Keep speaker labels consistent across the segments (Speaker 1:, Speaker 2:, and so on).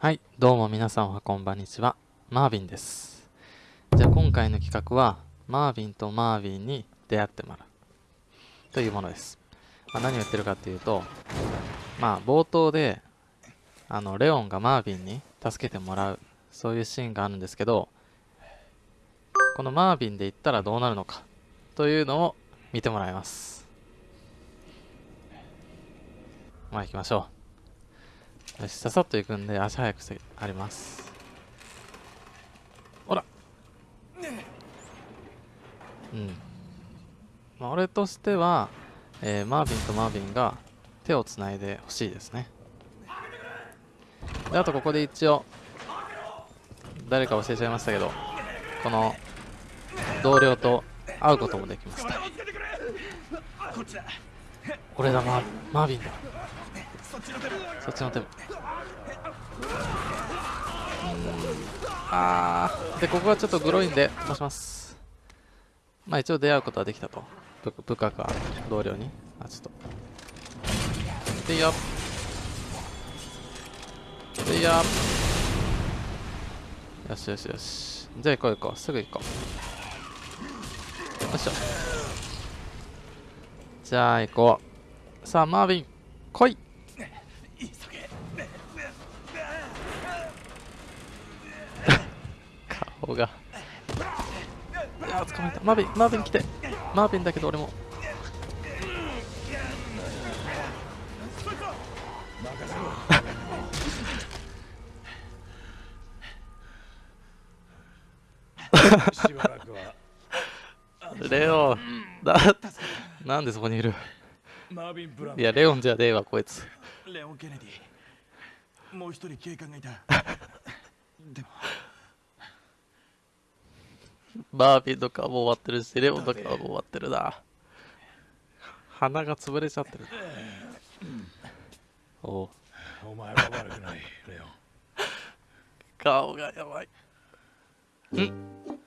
Speaker 1: はい、どうも皆さんおはこんばんにちは。マービンです。じゃあ今回の企画は、マービンとマービンに出会ってもらう。というものです。まあ、何を言ってるかっていうと、まあ冒頭で、あの、レオンがマービンに助けてもらう、そういうシーンがあるんですけど、このマービンで行ったらどうなるのか、というのを見てもらいます。まあ行きましょう。よし、ささっと行くんで足早くしてあります。ほらうん。まあ、俺としては、えーマービンとマービンが手をつないでほしいですね。で、あとここで一応、誰か教えちゃいましたけど、この同僚と会うこともできました。これだ、マーマービンだ。そっちの手も。あー。で、ここはちょっとグロいんで、飛ばします。まあ一応出会うことはできたと。部部下か同僚に。あ、ちょっと。でいいよ。でいいよ。よしよしよし。じゃあ行こう行こう。すぐ行こう。よいしょ。じゃあ行こう。さあ、マービン、来い顔が。いやー、捕まえた。マービン、マービン来て。マービンだけど俺も。
Speaker 2: しばらくは
Speaker 1: レオン、だ、なんでそこにいる？いや、レオンじゃねえわ、こいつ。
Speaker 2: レオン・ケネディもう一人警官がいたでも
Speaker 1: バービーとかもう終わってるし、レオンとかもう終わってるな。鼻が潰れちゃってる。おう
Speaker 2: お前は悪くないレオン
Speaker 1: 顔がやばい。ん？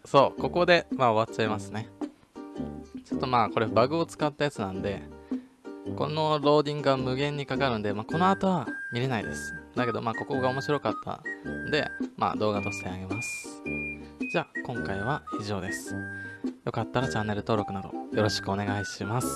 Speaker 1: そう、ここで、まあ終わっちゃいますね。ちょっとまあ、これバグを使ったやつなんで、このローディングが無限にかかるんで、まあこの後は見れないです。だけどまあここが面白かったんで、まあ動画としてあげます。じゃあ今回は以上です。よかったらチャンネル登録などよろしくお願いします。